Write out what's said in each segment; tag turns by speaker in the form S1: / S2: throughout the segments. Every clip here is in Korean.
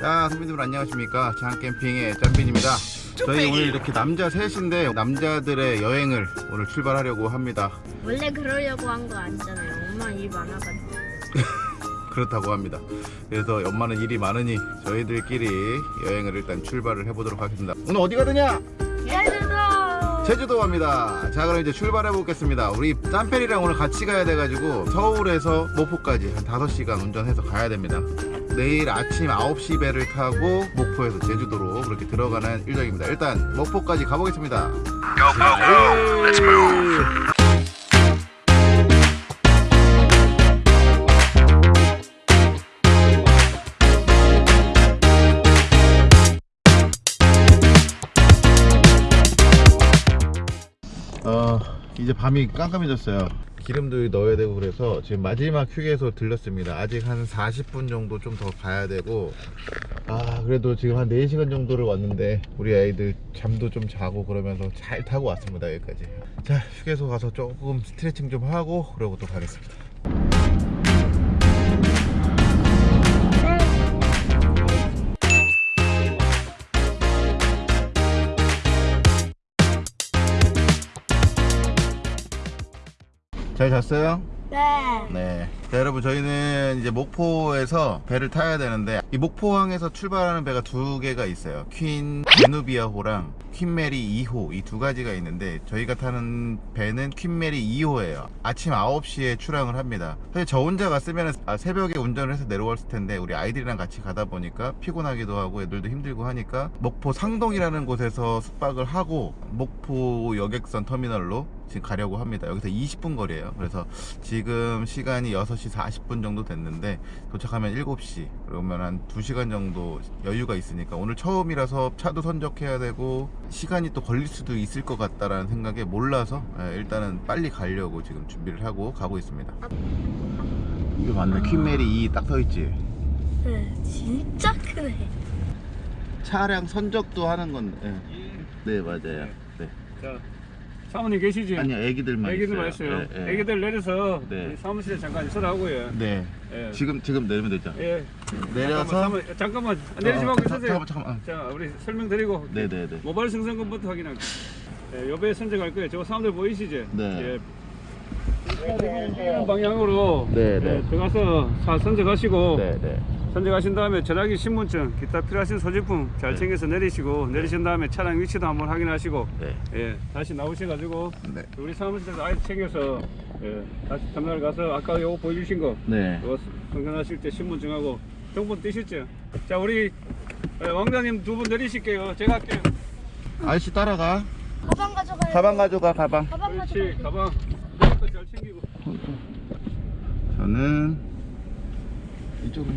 S1: 자 선배님들 안녕하십니까? 장캠핑의 짬빈입니다. 저희 오늘 이렇게 남자 셋인데 남자들의 여행을 오늘 출발하려고 합니다.
S2: 원래 그러려고 한 거 아니잖아요. 엄마 일 많아가지고.
S1: 그렇다고 합니다. 그래서 엄마는 일이 많으니 저희들끼리 여행을 일단 출발을 해보도록 하겠습니다. 오늘 어디 가느냐?
S2: 예들도.
S1: 제주도 갑니다. 자 그럼 이제 출발해 보겠습니다. 우리 짬페리랑 오늘 같이 가야 돼가지고 서울에서 목포까지 한 5시간 운전해서 가야 됩니다 내일 아침 9시 배를 타고 목포에서 제주도로 그렇게 들어가는 일정입니다. 일단 목포까지 가보겠습니다. 어 이제 밤이 깜깜해졌어요 기름도 넣어야 되고 그래서 지금 마지막 휴게소 들렸습니다. 아직 한 40분 정도 좀 더 가야 되고. 아 그래도 지금 한 4시간 정도를 왔는데 우리 아이들 잠도 좀 자고 그러면서 잘 타고 왔습니다 여기까지. 자 휴게소 가서 조금 스트레칭 좀 하고 그러고 또 가겠습니다 잘 잤어요?
S2: 네.
S1: 네. 자, 여러분 저희는 이제 목포에서 배를 타야 되는데 이 목포항에서 출발하는 배가 두 개가 있어요. 퀸 제누비아호랑 퀸 메리 2호 이 두 가지가 있는데 저희가 타는 배는 퀸 메리 2호예요. 아침 9시에 출항을 합니다. 사실 저 혼자 갔으면 아, 새벽에 운전을 해서 내려왔을 텐데 우리 아이들이랑 같이 가다 보니까 피곤하기도 하고 애들도 힘들고 하니까 목포 상동이라는 곳에서 숙박을 하고 목포 여객선 터미널로 지금 가려고 합니다. 여기서 20분 거리예요. 그래서 지금 시간이 6시 40분 정도 됐는데 도착하면 7시 그러면 한 2시간 정도 여유가 있으니까 오늘 처음이라서 차도 선적해야 되고 시간이 또 걸릴 수도 있을 것 같다라는 생각에 몰라서 예, 일단은 빨리 가려고 지금 준비를 하고 가고 있습니다. 이게 맞네. 퀸메리 2 딱 서 있지.
S2: 네. 진짜 크네.
S1: 차량 선적도 하는 건데. 예. 네, 맞아요. 네.
S3: 자, 사모님 계시지?
S1: 아니요, 애기들만
S3: 애기들만
S1: 있어요. 예, 예.
S3: 애기들 내려서
S1: 네.
S3: 이 사무실에 잠깐 있으라고요.
S1: 네.
S3: 예.
S1: 지금 지금 내리면 되죠.
S3: 예.
S1: 내려서
S3: 잠깐만, 잠깐만, 잠깐만. 내리지
S1: 어,
S3: 말고
S1: 자,
S3: 있으세요.
S1: 잠깐만 잠깐만.
S3: 자, 우리 설명드리고
S1: 네 네 네.
S3: 모바일 승선권부터 확인할게요. 예, 요배 선정할 거예요. 저 사람들 보이시죠?
S1: 네.
S3: 예. 방향으로
S1: 네,
S3: 예,
S1: 네.
S3: 들어가서 차 선정하시고
S1: 네 네.
S3: 선정하신 다음에 전화기 신분증 기타 필요하신 소지품 잘
S1: 네.
S3: 챙겨서 내리시고 내리신 다음에 차량 위치도 한번 확인하시고
S1: 네.
S3: 예, 다시 나오셔가지고
S1: 네.
S3: 우리 사무실에서 아이 챙겨서 예, 다시 터미널 가서 아까 요거 보여주신 거
S1: 네.
S3: 이거 성전하실 때 신분증하고 정본 띄셨죠? 자 우리 예, 왕자님 두 분 내리실게요 제가 할게요
S1: 아저씨 따라가.
S2: 가방 가져가요.
S1: 가방 가져가 가방.
S2: 가방
S3: 그렇지
S2: 가져가요.
S3: 가방 거잘 챙기고
S1: 저는 이쪽으로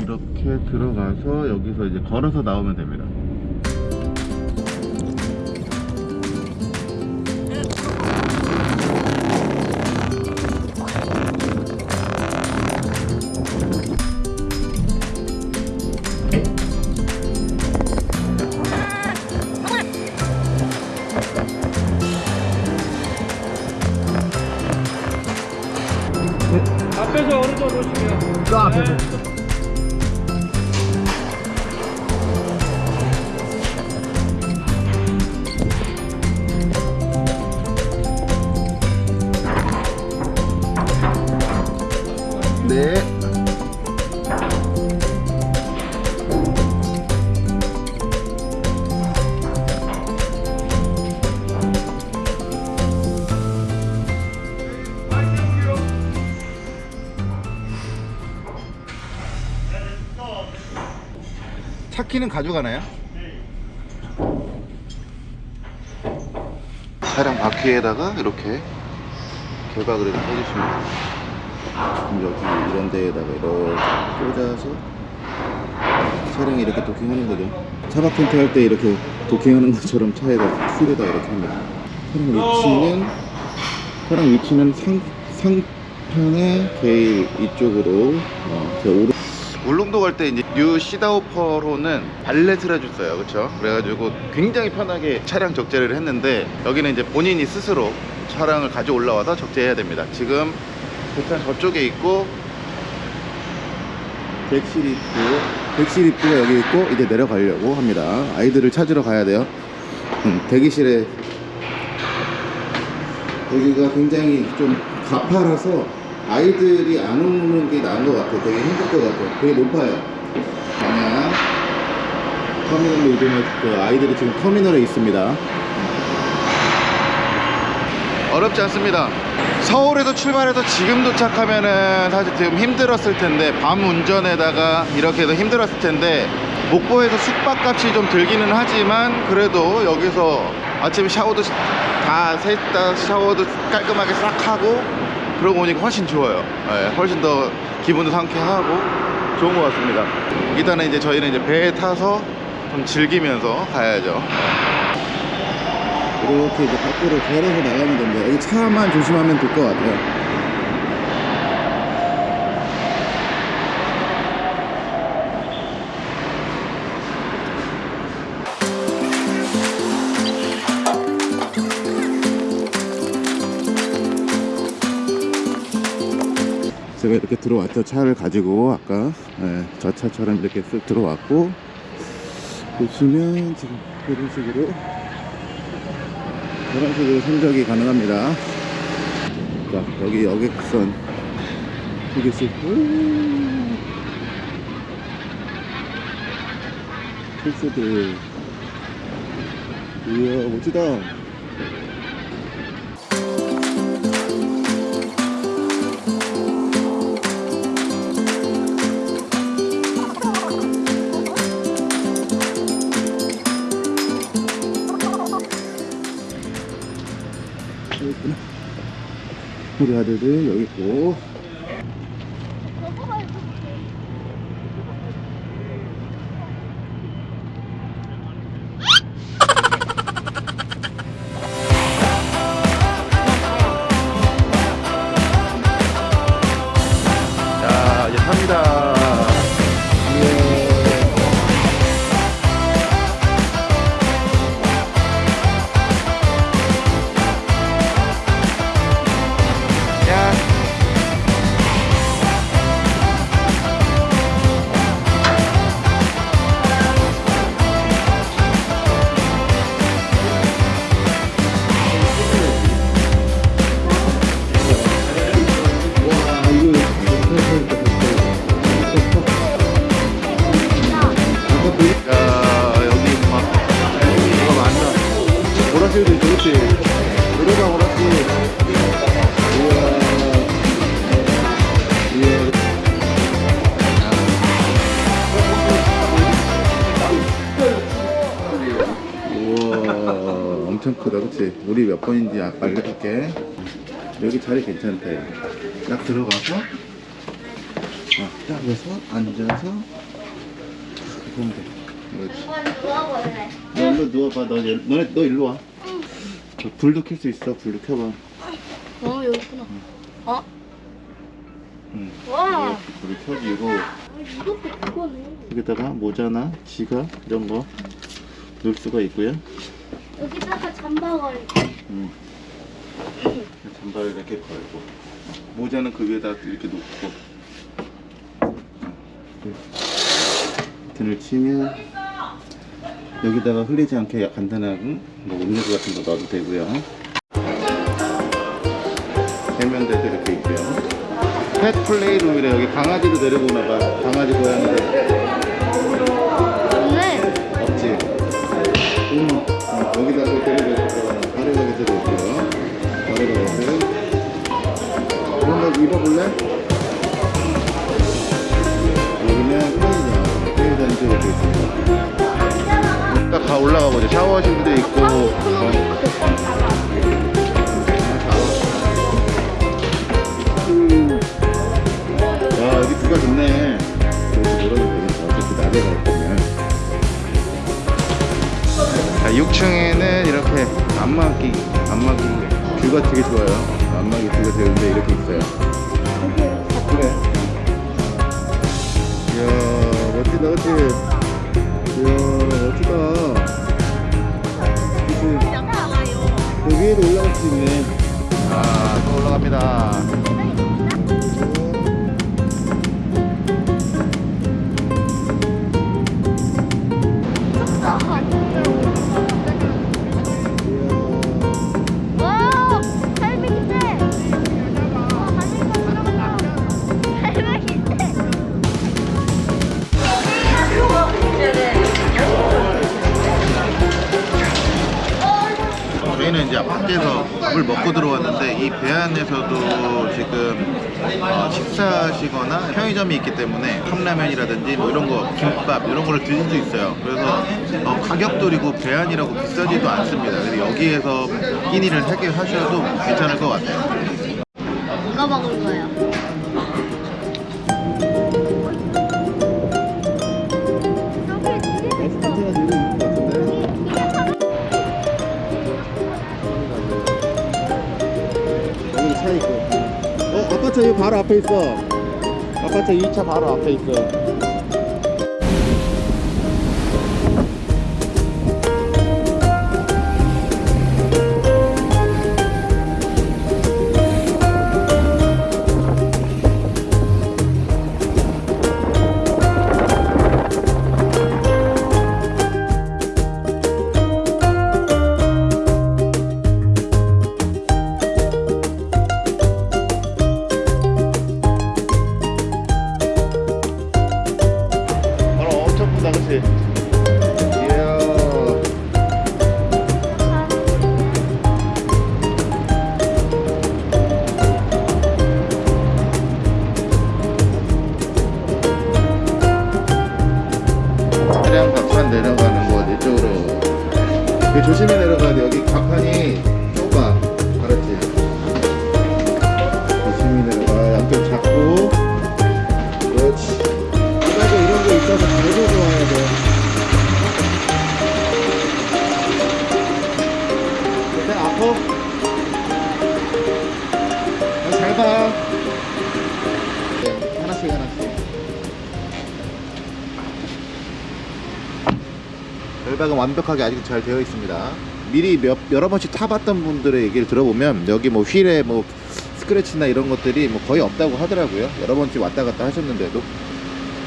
S1: 이렇게 들어가서 여기서 이제 걸어서 나오면 됩니다.
S3: 앞에서 오른쪽 오시면
S1: 저 앞에.
S3: 네.
S1: 차 키는 가져가나요? 차량 바퀴에다가 이렇게 개박을 해서 꽂으시면 돼요. 그럼 여기 이런 데에다가 이렇게 꽂아서 차량이 이렇게 도킹하는 거죠. 차박 텐트 할 때 이렇게 도킹하는 것처럼 차에다 휠에다 이렇게 합니다. 차량 위치는 차량 위치는 상 상편의 게일 이쪽으로 어, 제 오른 울릉도 갈 때 이제 뉴씨다오펄호는 valet을 해줬어요. 그렇죠 그래가지고 굉장히 편하게 차량 적재를 했는데 여기는 이제 본인이 스스로 차량을 가져 올라와서 적재해야 됩니다. 지금 일단 저쪽에 있고 객실 입구 객실 입구가 여기 있고 이제 내려가려고 합니다. 아이들을 찾으러 가야 돼요. 음, 대기실에. 여기가 굉장히 좀 가파라서 아이들이 안 오는 게 나은 것 같아요. 되게 힘들 것 같아요. 되게 높아요. 방향 터미널로 이동할 그 아이들이 지금 터미널에 있습니다. 어렵지 않습니다. 서울에서 출발해서 지금 도착하면은 사실 지금 힘들었을 텐데 밤 운전에다가 이렇게 해서 힘들었을 텐데 목포에서 숙박값이 좀 들기는 하지만 그래도 여기서 아침에 샤워도 다 셋 다 샤워도 깔끔하게 싹 하고 그러고 오니까 훨씬 좋아요. 예, 훨씬 더 기분도 상쾌하고 좋은 것 같습니다. 일단은 이제 저희는 이제 배에 타서 좀 즐기면서 가야죠. 이렇게 이제 밖으로 걸어서 나가면 됩니다. 여기 차만 조심하면 될 것 같아요. 이렇게 들어왔죠. 차를 가지고 아까 예, 저 차처럼 이렇게 쓱 들어왔고 보시면 지금 이런 식으로 이런 식으로 선적이 가능합니다. 자, 여기 여객선 휴게실. 필수들. 이야, 멋지다. 우리 아들들 여기 있고. 아- 알려줄게. 여기 자리 괜찮대. 딱 들어가서, 어, 딱 해서 앉아서, 보면 돼. 그렇지. 너 일로 누워봐. 너, 일- 너네, 너 일로 와. 저 불도 켤 수 있어. 불도 켜봐.
S2: 어 여기 있구나. 어?
S1: 응.
S2: 와.
S1: 불을 켜지고,
S2: 이것도 그거네.
S1: 여기다가 모자나 지갑 이런 거 넣을 수가 있고요.
S2: 여기다가 잠바가
S1: 음. 잠바를 이렇게 걸고 모자는 그 위에다 이렇게 놓고 음. 등을 치면 여기다가 흘리지 않게 간단한 뭐 음료수 같은 거 넣어도 되고요. 세면대도 이렇게 있고요. 펫 플레이룸이래 여기 강아지도 데리고 오나봐. 강아지 고양이들 올라가 보자. 샤워실도 있고. 어. 야 여기 뷰가 좋네. 어차피 낮에 갈 거면. 자, 6층에는 이렇게 안마기, 안마기 뷰가 되게 좋아요. 안마기 뷰가 되는데 이렇게 있어요. 올라갈 수 있네. 아, 또 올라갑니다. 현지에서 밥을 먹고 들어왔는데 이 배 안에서도 지금 어, 식사하시거나 편의점이 있기 때문에 컵라면이라든지 뭐 이런 거 김밥 이런 거를 드실 수 있어요. 그래서 어, 가격도 그리고 배 안이라고 비싸지도 않습니다. 그래서 여기에서 끼니를 해결하셔도 괜찮을 것 같아요.
S2: 이거 먹을 거예요.
S1: 아파트 바로 앞에 있어. 아파트 2차 바로 앞에 있어. 결박은 완벽하게 아직 잘 되어 있습니다. 미리 몇, 여러 번씩 타봤던 분들의 얘기를 들어보면 여기 뭐 휠에 뭐 스크래치나 이런 것들이 뭐 거의 없다고 하더라고요. 여러 번씩 왔다 갔다 하셨는데도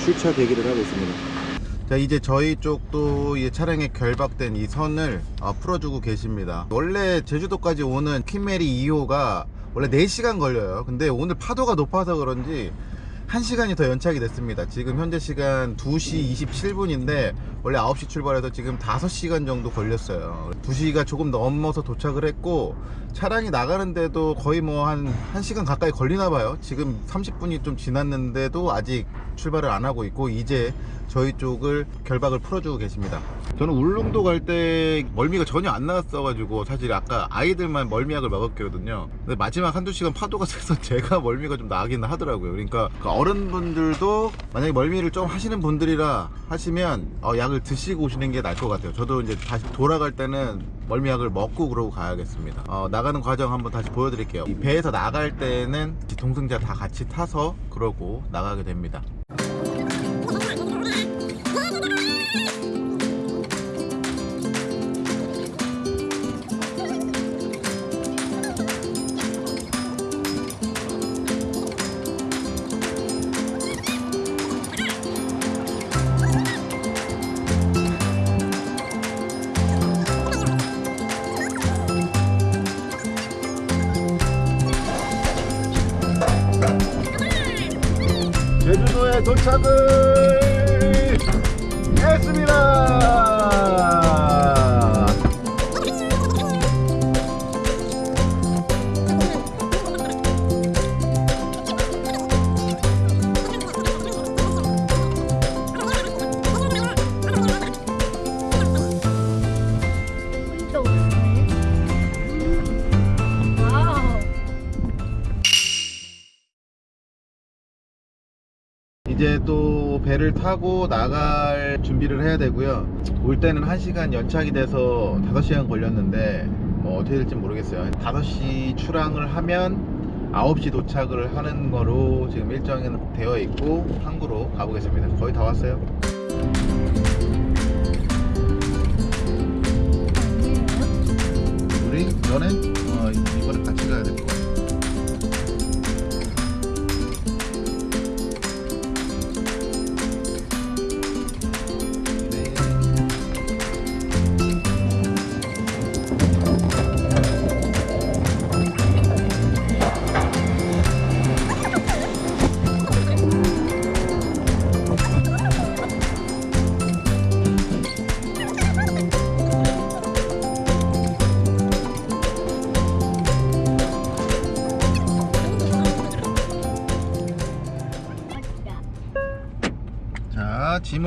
S1: 출차 대기를 하고 있습니다. 자 이제 저희 쪽도 이 차량에 결박된 이 선을 어, 풀어주고 계십니다. 원래 제주도까지 오는 퀸메리 2호가 원래 4시간 걸려요. 근데 오늘 파도가 높아서 그런지 1시간이 더 연착이 됐습니다. 지금 현재 시간 2시 27분인데 원래 9시 출발해서 지금 5시간 정도 걸렸어요. 2시가 조금 넘어서 도착을 했고 차량이 나가는데도 거의 뭐 한 1시간 가까이 걸리나 봐요. 지금 30분이 좀 지났는데도 아직 출발을 안 하고 있고 이제 저희 쪽을 결박을 풀어주고 계십니다. 저는 울릉도 갈 때 멀미가 전혀 안 나왔어 가지고 사실 아까 아이들만 멀미약을 먹었거든요. 근데 마지막 한두 시간 파도가 세서 제가 멀미가 좀 나긴 하더라고요. 그러니까 그 어른분들도 만약에 멀미를 좀 하시는 분들이라 하시면 어, 약을 드시고 오시는 게 나을 것 같아요. 저도 이제 다시 돌아갈 때는 멀미약을 먹고 그러고 가야겠습니다. 어, 나가는 과정 한번 다시 보여드릴게요. 이 배에서 나갈 때는 동승자 다 같이 타서 그러고 나가게 됩니다. 제주도에 도착을 했습니다. 배를 타고 나갈 준비를 해야 되고요. 올 때는 1시간 연착이 돼서 5시간 걸렸는데 뭐 어떻게 될지 모르겠어요. 5시 출항을 하면 9시 도착을 하는 거로 지금 일정은 되어 있고 항구로 가보겠습니다. 거의 다 왔어요. 우리 너네 어, 이번에 같이 가야 될것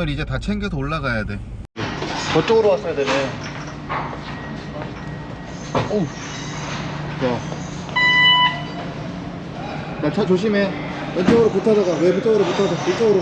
S1: 짐을 이제 다 챙겨서 올라가야 돼. 저쪽으로 왔어야 되네. 오우. 자차 조심해. 왼쪽으로 붙어서 가왜 왼쪽으로 붙어서 이쪽으로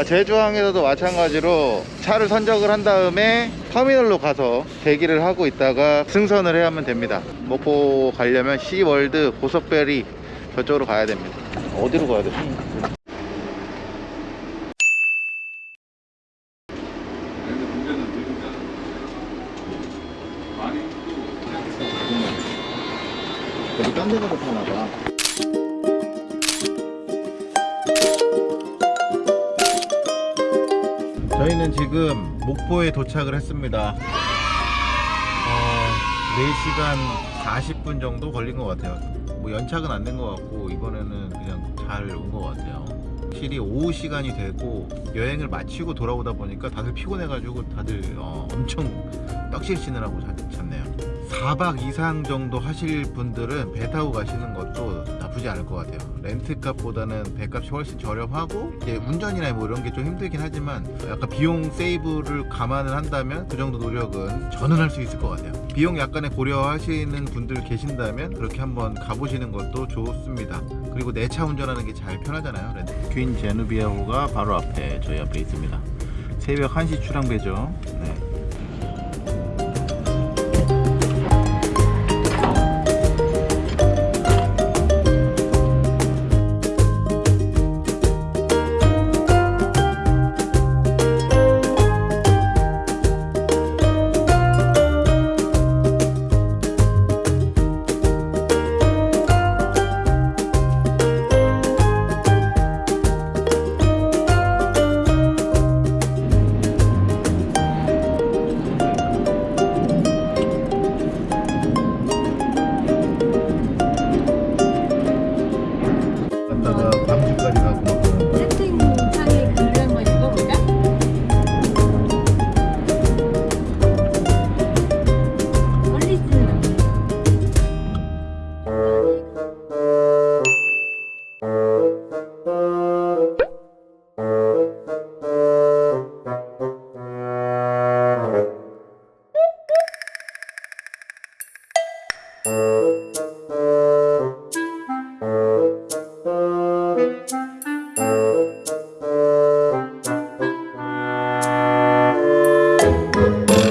S1: 자, 제주항에서도 마찬가지로 차를 선적을 한 다음에 터미널로 가서 대기를 하고 있다가 승선을 해야 하면 됩니다. 목포 가려면 시월드 고속베리 저쪽으로 가야 됩니다. 어디로 가야 돼?
S3: 근데 문제는 느리잖아. 많이
S1: 여기 딴 데가도 타나 봐. 지금 목포에 도착을 했습니다. 어, 4시간 40분 정도 걸린 것 같아요. 뭐 연착은 안 된 것 같고 이번에는 그냥 잘 온 것 같아요. 확실히 오후 시간이 되고 여행을 마치고 돌아오다 보니까 다들 피곤해가지고 다들 어, 엄청 떡실 씻느라고 잤, 잤네요. 4박 이상 정도 하실 분들은 배 타고 가시는 것도 나쁘지 않을 것 같아요. 렌트값보다는 배값이 훨씬 저렴하고 이제 운전이나 뭐 이런 게 좀 힘들긴 하지만 약간 비용 세이브를 감안을 한다면 그 정도 노력은 저는 할 수 있을 것 같아요. 비용 약간의 고려하시는 분들 계신다면 그렇게 한번 가보시는 것도 좋습니다. 그리고 내 차 운전하는 게 잘 편하잖아요. 렌트. 퀸 제누비아호가 바로 앞에 저희 앞에 있습니다. 새벽 1시 출항배죠. 네.